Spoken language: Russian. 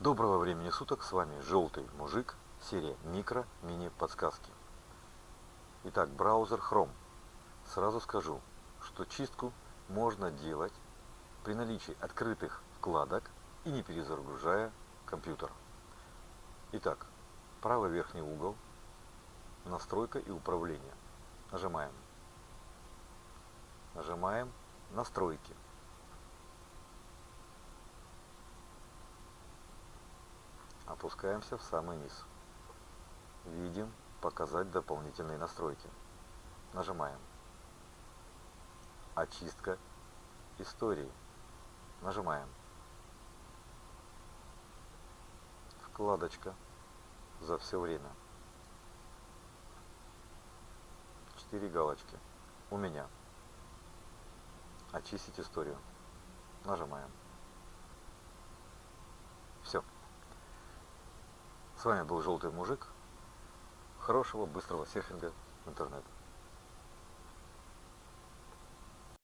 Доброго времени суток, с вами Желтый Мужик, серия Микро Мини Подсказки. Итак, браузер Chrome. Сразу скажу, что чистку можно делать при наличии открытых вкладок и не перезагружая компьютер. Итак, правый верхний угол, настройка и управление. Нажимаем. Нажимаем настройки. Опускаемся в самый низ. Видим «Показать дополнительные настройки». Нажимаем. Очистка истории. Нажимаем. Вкладочка за все время. Четыре галочки. У меня. Очистить историю. Нажимаем. Все. С вами был Желтый Мужик. Хорошего, быстрого серфинга в интернет.